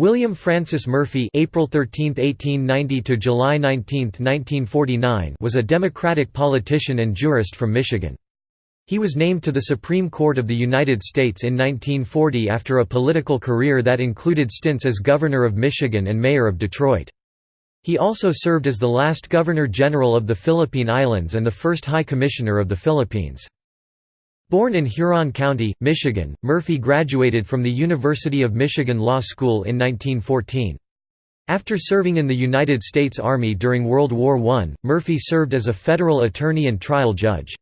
William Francis Murphy April 13, 1890 to July 19, 1949 was a Democratic politician and jurist from Michigan. He was named to the Supreme Court of the United States in 1940 after a political career that included stints as Governor of Michigan and Mayor of Detroit. He also served as the last Governor-General of the Philippine Islands and the first High Commissioner of the Philippines. Born in Huron County, Michigan, Murphy graduated from the University of Michigan Law School in 1914. After serving in the United States Army during World War I, Murphy served as a federal attorney and trial judge.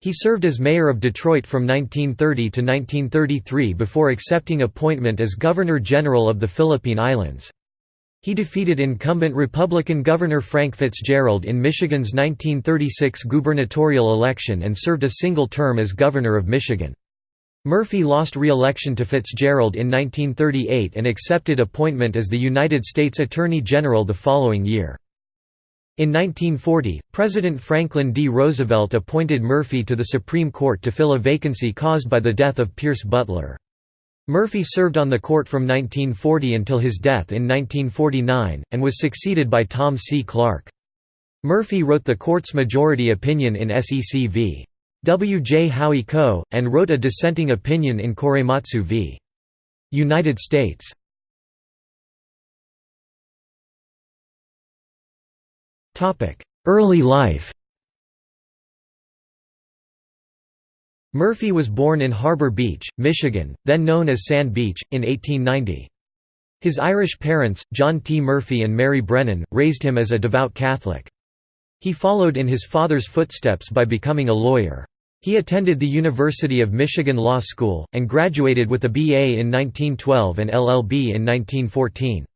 He served as mayor of Detroit from 1930 to 1933 before accepting appointment as Governor-General of the Philippine Islands. He defeated incumbent Republican Governor Frank Fitzgerald in Michigan's 1936 gubernatorial election and served a single term as Governor of Michigan. Murphy lost re-election to Fitzgerald in 1938 and accepted appointment as the United States Attorney General the following year. In 1940, President Franklin D. Roosevelt appointed Murphy to the Supreme Court to fill a vacancy caused by the death of Pierce Butler. Murphy served on the court from 1940 until his death in 1949, and was succeeded by Tom C. Clark. Murphy wrote the court's majority opinion in SEC v. W. J. Howey Co., and wrote a dissenting opinion in Korematsu v. United States. Early life Murphy was born in Harbor Beach, Michigan, then known as Sand Beach, in 1890. His Irish parents, John T. Murphy and Mary Brennan, raised him as a devout Catholic. He followed in his father's footsteps by becoming a lawyer. He attended the University of Michigan Law School, and graduated with a BA in 1912 and LLB in 1914.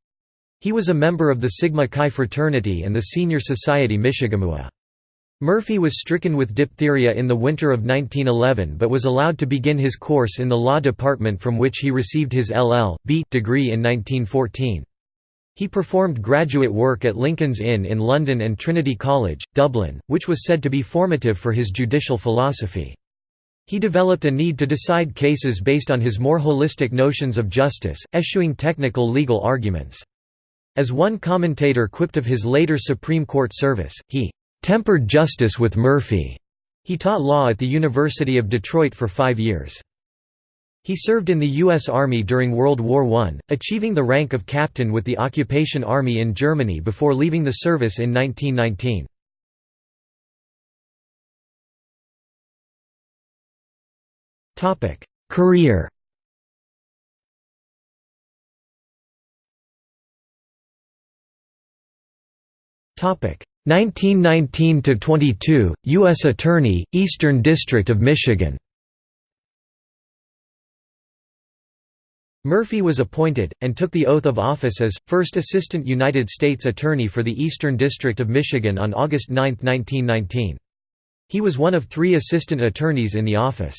He was a member of the Sigma Chi fraternity and the Senior Society Michigamua. Murphy was stricken with diphtheria in the winter of 1911 but was allowed to begin his course in the law department from which he received his LL.B. degree in 1914. He performed graduate work at Lincoln's Inn in London and Trinity College, Dublin, which was said to be formative for his judicial philosophy. He developed a need to decide cases based on his more holistic notions of justice, eschewing technical legal arguments. As one commentator quipped of his later Supreme Court service, he tempered justice with Murphy. He taught law at the University of Detroit for five years. He served in the U.S. Army during World War I, achieving the rank of captain with the occupation army in Germany before leaving the service in 1919. Career Topic 1919 to 22 US Attorney Eastern District of Michigan Murphy was appointed, and took the oath of office as, first Assistant United States Attorney for the Eastern District of Michigan on August 9, 1919. He was one of three assistant attorneys in the office.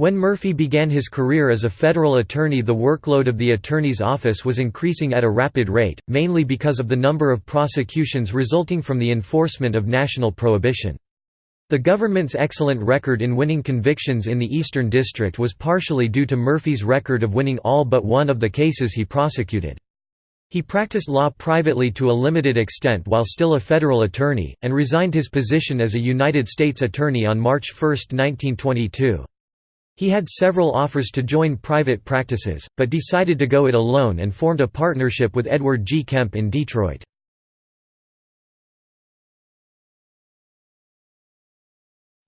When Murphy began his career as a federal attorney the workload of the attorney's office was increasing at a rapid rate, mainly because of the number of prosecutions resulting from the enforcement of national prohibition. The government's excellent record in winning convictions in the Eastern District was partially due to Murphy's record of winning all but one of the cases he prosecuted. He practiced law privately to a limited extent while still a federal attorney, and resigned his position as a United States Attorney on March 1, 1922. He had several offers to join private practices, but decided to go it alone and formed a partnership with Edward G. Kemp in Detroit.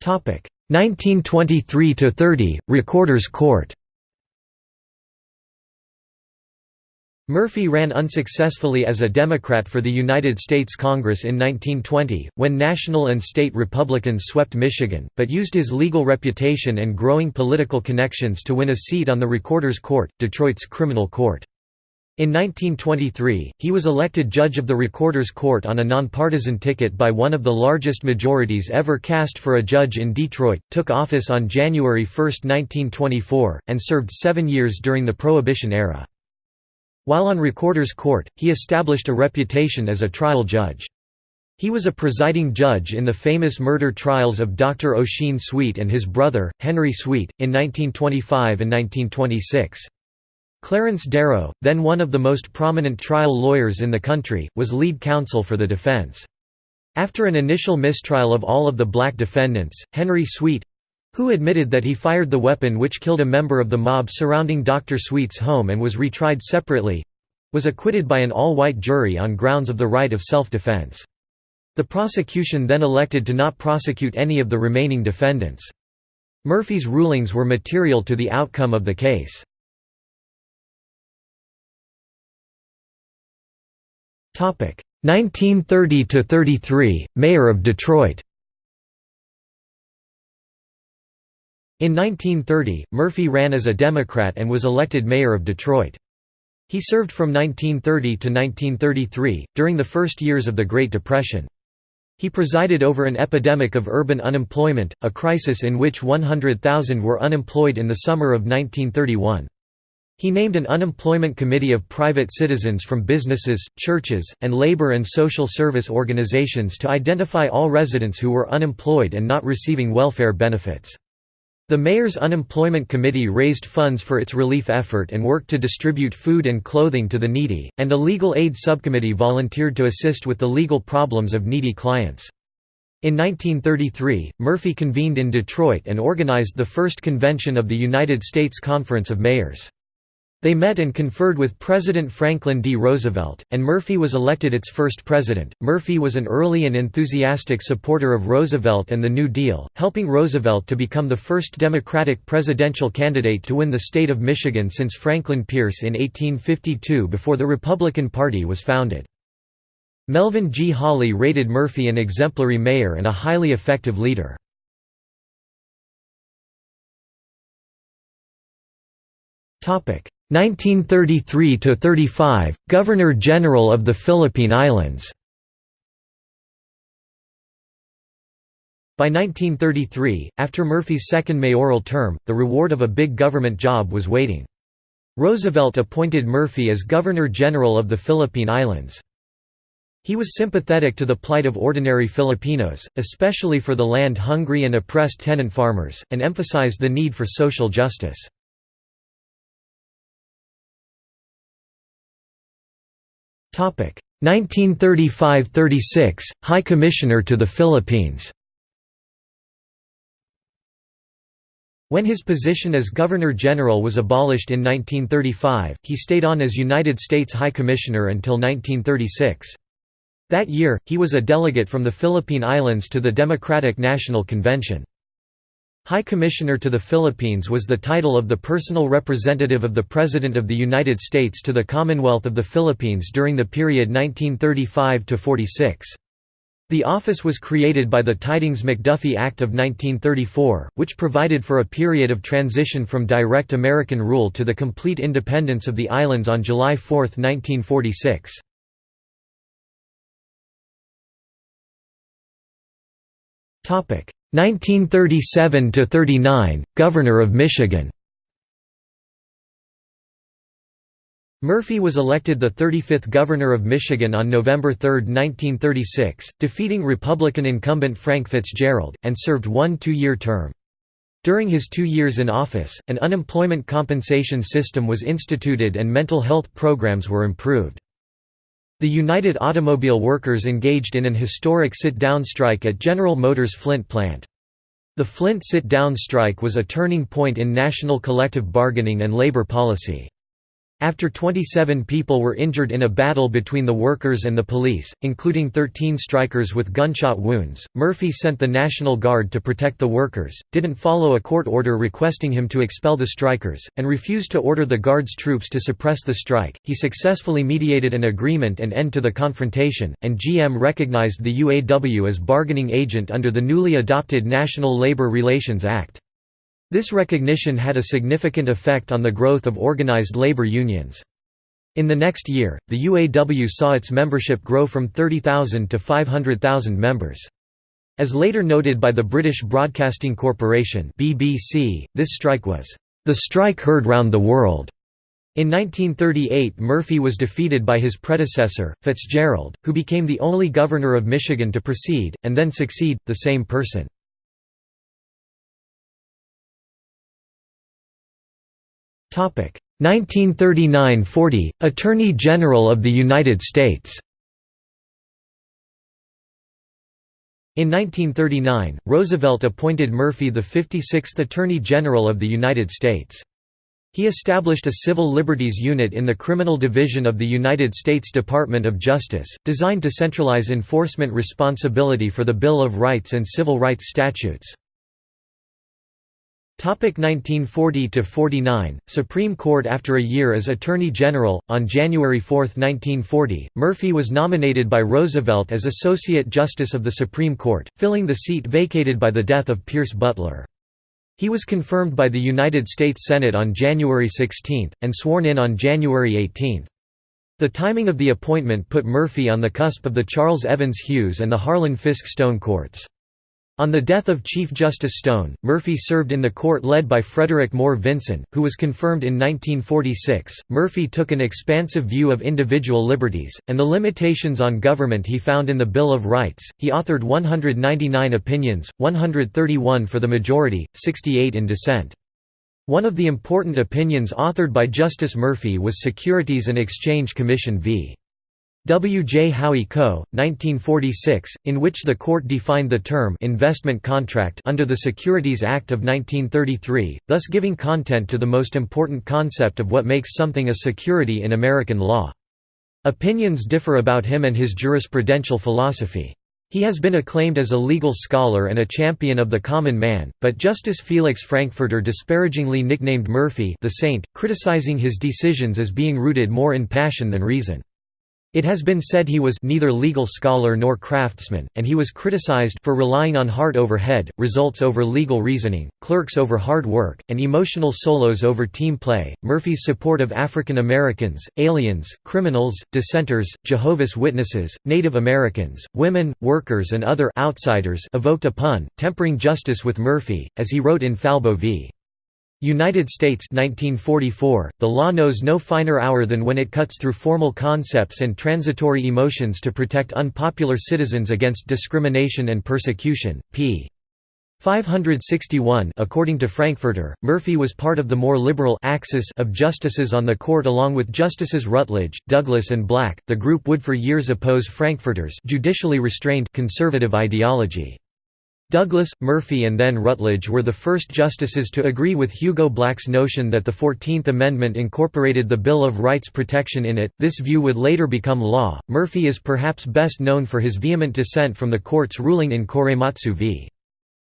Topic 1923 to 30 Recorder's Court Murphy ran unsuccessfully as a Democrat for the United States Congress in 1920, when national and state Republicans swept Michigan, but used his legal reputation and growing political connections to win a seat on the Recorder's Court, Detroit's criminal court. In 1923, he was elected judge of the Recorder's Court on a nonpartisan ticket by one of the largest majorities ever cast for a judge in Detroit, took office on January 1, 1924, and served seven years during the Prohibition era. While on Recorder's Court, he established a reputation as a trial judge. He was a presiding judge in the famous murder trials of Dr. Ossian Sweet and his brother, Henry Sweet, in 1925 and 1926. Clarence Darrow, then one of the most prominent trial lawyers in the country, was lead counsel for the defense. After an initial mistrial of all of the black defendants, Henry Sweet—who admitted that he fired the weapon which killed a member of the mob surrounding Dr. Sweet's home and was retried separately—was acquitted by an all-white jury on grounds of the right of self-defense. The prosecution then elected to not prosecute any of the remaining defendants. Murphy's rulings were material to the outcome of the case. Topic 1930 to 33, Mayor of Detroit In 1930, Murphy ran as a Democrat and was elected mayor of Detroit. He served from 1930 to 1933, during the first years of the Great Depression. He presided over an epidemic of urban unemployment, a crisis in which 100,000 were unemployed in the summer of 1931. He named an unemployment committee of private citizens from businesses, churches, and labor and social service organizations to identify all residents who were unemployed and not receiving welfare benefits. The mayor's unemployment committee raised funds for its relief effort and worked to distribute food and clothing to the needy, and a legal aid subcommittee volunteered to assist with the legal problems of needy clients. In 1933, Murphy convened in Detroit and organized the first convention of the United States Conference of Mayors. They met and conferred with President Franklin D. Roosevelt, and Murphy was elected its first president. Murphy was an early and enthusiastic supporter of Roosevelt and the New Deal, helping Roosevelt to become the first Democratic presidential candidate to win the state of Michigan since Franklin Pierce in 1852 before the Republican Party was founded. Melvin G. Holli rated Murphy an exemplary mayor and a highly effective leader. Topic 1933–35, Governor-General of the Philippine Islands By 1933, after Murphy's second mayoral term, the reward of a big government job was waiting. Roosevelt appointed Murphy as Governor-General of the Philippine Islands. He was sympathetic to the plight of ordinary Filipinos, especially for the land-hungry and oppressed tenant farmers, and emphasized the need for social justice. 1935–36, High Commissioner to the Philippines When his position as Governor-General was abolished in 1935, he stayed on as United States High Commissioner until 1936. That year, he was a delegate from the Philippine Islands to the Democratic National Convention. High Commissioner to the Philippines was the title of the personal representative of the President of the United States to the Commonwealth of the Philippines during the period 1935–46. The office was created by the Tydings-McDuffie Act of 1934, which provided for a period of transition from direct American rule to the complete independence of the islands on July 4, 1946. Topic 1937–39, Governor of Michigan Murphy was elected the 35th Governor of Michigan on November 3, 1936, defeating Republican incumbent Frank Fitzgerald, and served one two-year term. During his two years in office, an unemployment compensation system was instituted and mental health programs were improved. The United Automobile Workers engaged in an historic sit-down strike at General Motors Flint plant. The Flint sit-down strike was a turning point in national collective bargaining and labor policy. After 27 people were injured in a battle between the workers and the police, including 13 strikers with gunshot wounds, Murphy sent the National Guard to protect the workers, didn't follow a court order requesting him to expel the strikers, and refused to order the Guard's troops to suppress the strike. He successfully mediated an agreement and end to the confrontation, and GM recognized the UAW as bargaining agent under the newly adopted National Labor Relations Act. This recognition had a significant effect on the growth of organized labor unions. In the next year, the UAW saw its membership grow from 30,000 to 500,000 members. As later noted by the British Broadcasting Corporation (BBC), this strike was the strike heard round the world. In 1938 Murphy was defeated by his predecessor, Fitzgerald, who became the only governor of Michigan to precede, and then succeed, the same person. 1939–40, Attorney General of the United States In 1939, Roosevelt appointed Murphy the 56th Attorney General of the United States. He established a civil liberties unit in the Criminal Division of the United States Department of Justice, designed to centralize enforcement responsibility for the Bill of Rights and Civil Rights statutes. 1940–49, Supreme Court After a year as Attorney General, on January 4, 1940, Murphy was nominated by Roosevelt as Associate Justice of the Supreme Court, filling the seat vacated by the death of Pierce Butler. He was confirmed by the United States Senate on January 16, and sworn in on January 18. The timing of the appointment put Murphy on the cusp of the Charles Evans Hughes and the Harlan Fiske Stone courts. On the death of Chief Justice Stone, Murphy served in the court led by Frederick Moore Vinson, who was confirmed in 1946. Murphy took an expansive view of individual liberties, and the limitations on government he found in the Bill of Rights. He authored 199 opinions, 131 for the majority, 68 in dissent. One of the important opinions authored by Justice Murphy was Securities and Exchange Commission v. W. J. Howey Co., 1946, in which the court defined the term investment contract under the Securities Act of 1933, thus giving content to the most important concept of what makes something a security in American law. Opinions differ about him and his jurisprudential philosophy. He has been acclaimed as a legal scholar and a champion of the common man, but Justice Felix Frankfurter disparagingly nicknamed Murphy the Saint, criticizing his decisions as being rooted more in passion than reason. It has been said he was neither legal scholar nor craftsman, and he was criticized for relying on heart over head, results over legal reasoning, clerks over hard work, and emotional solos over team play. Murphy's support of African Americans, aliens, criminals, dissenters, Jehovah's Witnesses, Native Americans, women, workers, and other outsiders evoked a pun, tempering justice with Murphy, as he wrote in Falbo v. United States 1944, the law knows no finer hour than when it cuts through formal concepts and transitory emotions to protect unpopular citizens against discrimination and persecution. p. 561 According to Frankfurter, Murphy was part of the more liberal axis of justices on the court along with Justices Rutledge, Douglas and Black. The group would for years oppose Frankfurter's judicially restrained conservative ideology. Douglas, Murphy and then Rutledge were the first justices to agree with Hugo Black's notion that the Fourteenth Amendment incorporated the Bill of Rights protection in it. This view would later become law. Murphy is perhaps best known for his vehement dissent from the court's ruling in Korematsu v.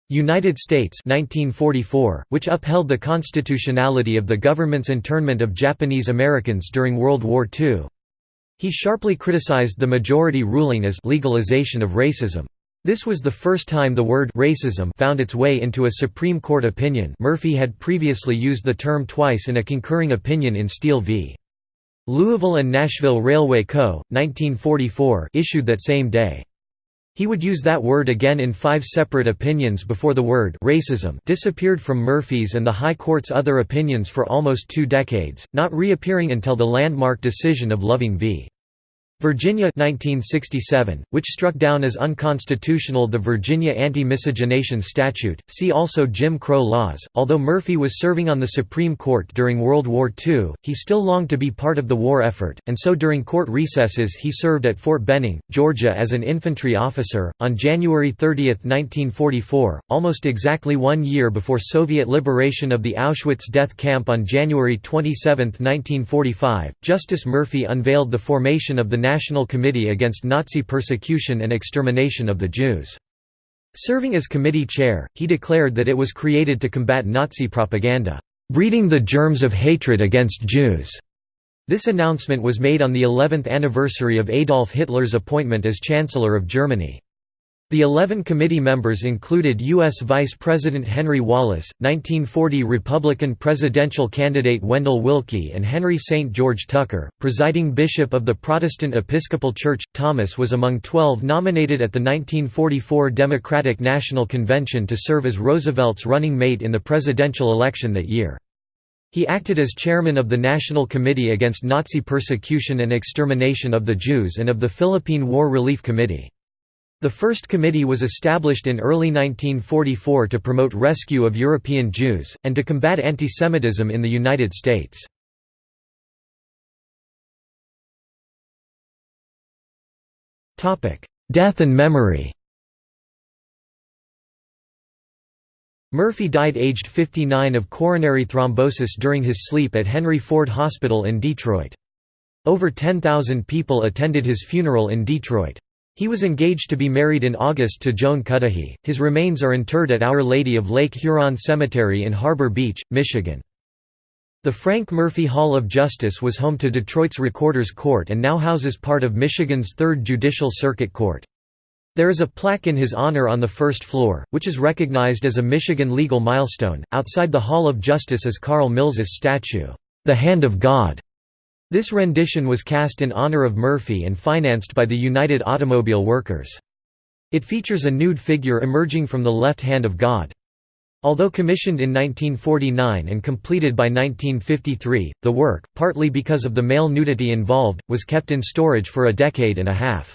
United States 1944, which upheld the constitutionality of the government's internment of Japanese Americans during World War II. He sharply criticized the majority ruling as legalization of racism. This was the first time the word racism found its way into a Supreme Court opinion Murphy had previously used the term twice in a concurring opinion in Steele v. Louisville and Nashville Railway Co., 1944 issued that same day. He would use that word again in five separate opinions before the word racism disappeared from Murphy's and the High Court's other opinions for almost two decades, not reappearing until the landmark decision of Loving v. Virginia 1967, which struck down as unconstitutional the Virginia Anti-Miscegenation Statute, see also Jim Crow laws. Although Murphy was serving on the Supreme Court during World War II, he still longed to be part of the war effort, and so during court recesses he served at Fort Benning, Georgia as an infantry officer. On January 30, 1944, almost exactly one year before Soviet liberation of the Auschwitz death camp on January 27, 1945, Justice Murphy unveiled the formation of the National Committee Against Nazi Persecution and Extermination of the Jews. Serving as committee chair, he declared that it was created to combat Nazi propaganda, "...breeding the germs of hatred against Jews." This announcement was made on the 11th anniversary of Adolf Hitler's appointment as Chancellor of Germany. The 11 committee members included U.S. Vice President Henry Wallace, 1940 Republican presidential candidate Wendell Willkie, and Henry St. George Tucker, presiding bishop of the Protestant Episcopal Church. Thomas was among 12 nominated at the 1944 Democratic National Convention to serve as Roosevelt's running mate in the presidential election that year. He acted as chairman of the National Committee Against Nazi Persecution and Extermination of the Jews and of the Philippine War Relief Committee. The first committee was established in early 1944 to promote rescue of European Jews, and to combat antisemitism in the United States. Death and memory Murphy died aged 59 of coronary thrombosis during his sleep at Henry Ford Hospital in Detroit. Over 10,000 people attended his funeral in Detroit. He was engaged to be married in August to Joan Cudahy. His remains are interred at Our Lady of Lake Huron Cemetery in Harbor Beach, Michigan. The Frank Murphy Hall of Justice was home to Detroit's Recorder's Court and now houses part of Michigan's 3rd Judicial Circuit Court. There is a plaque in his honor on the first floor, which is recognized as a Michigan legal milestone. Outside the Hall of Justice is Carl Milles's statue, The Hand of God. This rendition was cast in honor of Murphy and financed by the United Automobile Workers. It features a nude figure emerging from the left hand of God. Although commissioned in 1949 and completed by 1953, the work, partly because of the male nudity involved, was kept in storage for a decade and a half.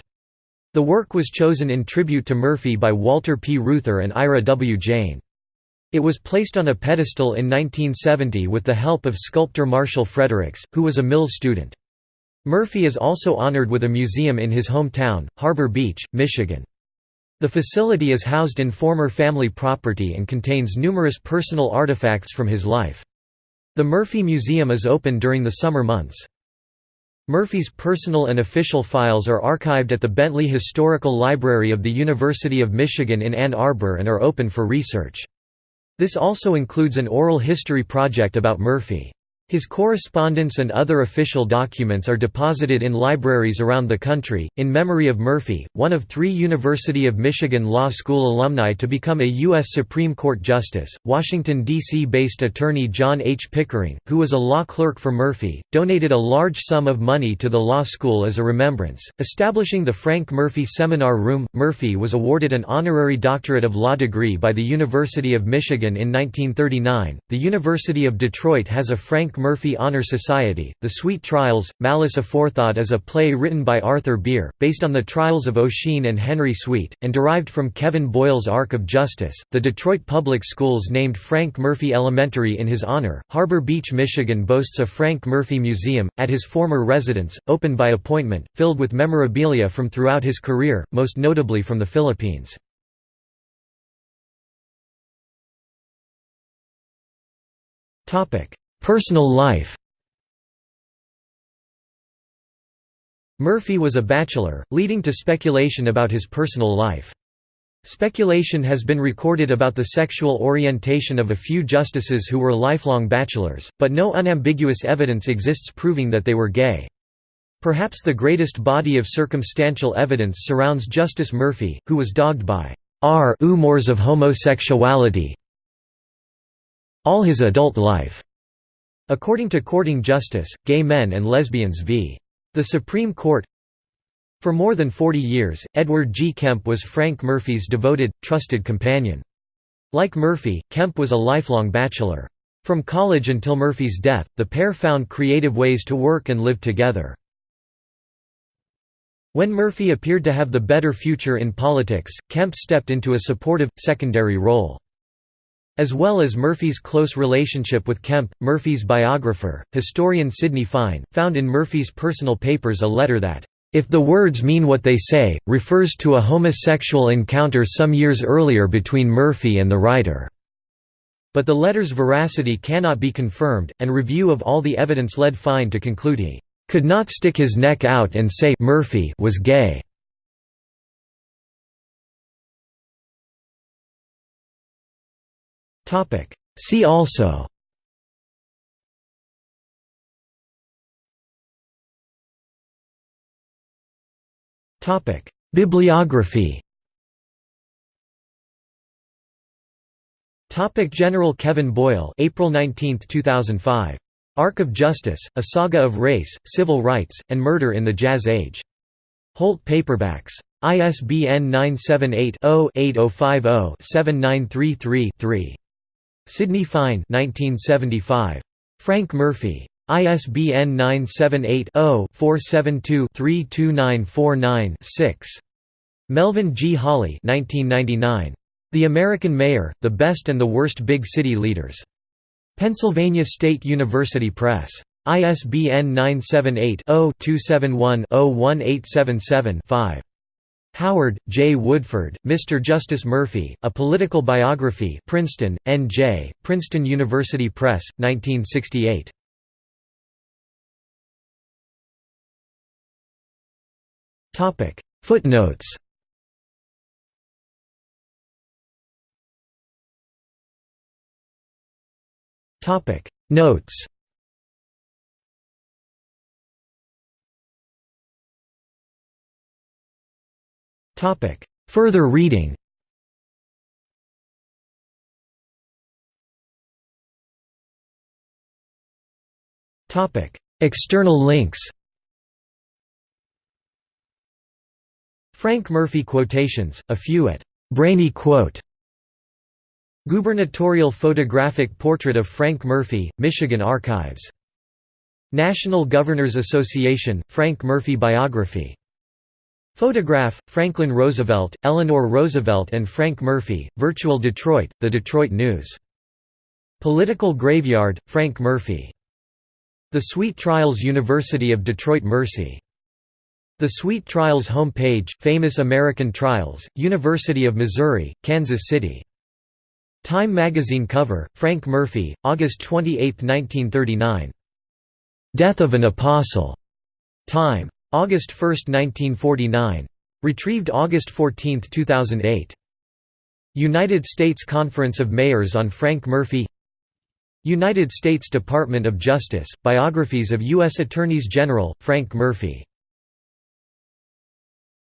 The work was chosen in tribute to Murphy by Walter P. Reuther and Ira W. Jayne. It was placed on a pedestal in 1970 with the help of sculptor Marshall Fredericks, who was a Milles student. Murphy is also honored with a museum in his hometown, Harbor Beach, Michigan. The facility is housed in former family property and contains numerous personal artifacts from his life. The Murphy Museum is open during the summer months. Murphy's personal and official files are archived at the Bentley Historical Library of the University of Michigan in Ann Arbor and are open for research. This also includes an oral history project about Murphy. His correspondence and other official documents are deposited in libraries around the country. In memory of Murphy, one of three University of Michigan Law School alumni to become a U.S. Supreme Court Justice, Washington, D.C. based attorney John H. Pickering, who was a law clerk for Murphy, donated a large sum of money to the law school as a remembrance. Establishing the Frank Murphy Seminar Room, Murphy was awarded an honorary doctorate of law degree by the University of Michigan in 1939. The University of Detroit has a Frank Murphy Honor Society. The Sweet Trials, Malice Aforethought is a play written by Arthur Beer, based on the trials of Ossian and Henry Sweet, and derived from Kevin Boyle's Arc of Justice. The Detroit Public Schools named Frank Murphy Elementary in his honor. Harbor Beach, Michigan boasts a Frank Murphy Museum, at his former residence, open by appointment, filled with memorabilia from throughout his career, most notably from the Philippines. Topic: Personal life Murphy was a bachelor, leading to speculation about his personal life. Speculation has been recorded about the sexual orientation of a few justices who were lifelong bachelors, but no unambiguous evidence exists proving that they were gay. Perhaps the greatest body of circumstantial evidence surrounds Justice Murphy, who was dogged by r umors of homosexuality all his adult life. According to Courting Justice, Gay Men and Lesbians v. The Supreme Court For more than 40 years, Edward G. Kemp was Frank Murphy's devoted, trusted companion. Like Murphy, Kemp was a lifelong bachelor. From college until Murphy's death, the pair found creative ways to work and live together. When Murphy appeared to have the better future in politics, Kemp stepped into a supportive, secondary role. As well as Murphy's close relationship with Kemp, Murphy's biographer, historian Sidney Fine, found in Murphy's personal papers a letter that, "...if the words mean what they say, refers to a homosexual encounter some years earlier between Murphy and the writer." But the letter's veracity cannot be confirmed, and review of all the evidence led Fine to conclude he could not stick his neck out and say Murphy was gay. Topic. See also Topic. Bibliography Topic General Kevin Boyle April 19, 2005. Arc of Justice, A Saga of Race, Civil Rights, and Murder in the Jazz Age. Holt Paperbacks. ISBN 978 0 8050 7933 3. Sidney Fine 1975. Frank Murphy. ISBN 978-0-472-32949-6. Melvin G. Holli 1999. The American Mayor, The Best and the Worst Big City Leaders. Pennsylvania State University Press. ISBN 978 0 271 01877 5. Howard, J. Woodford, Mr. Justice Murphy, A Political Biography Princeton, N.J., Princeton University Press, 1968. Footnotes Notes Further reading. Topic: External links. Frank Murphy quotations, a few at Brainy Quote. Gubernatorial photographic portrait of Frank Murphy, Michigan Archives. National Governors Association, Frank Murphy biography. Photograph, Franklin Roosevelt, Eleanor Roosevelt and Frank Murphy, Virtual Detroit, The Detroit News. Political Graveyard, Frank Murphy. The Sweet Trials University of Detroit Mercy. The Sweet Trials home page, Famous American Trials, University of Missouri, Kansas City. Time magazine cover, Frank Murphy, August 28, 1939. Death of an Apostle. Time. August 1, 1949. Retrieved August 14, 2008. United States Conference of Mayors on Frank Murphy United States Department of Justice, Biographies of U.S. Attorneys General, Frank Murphy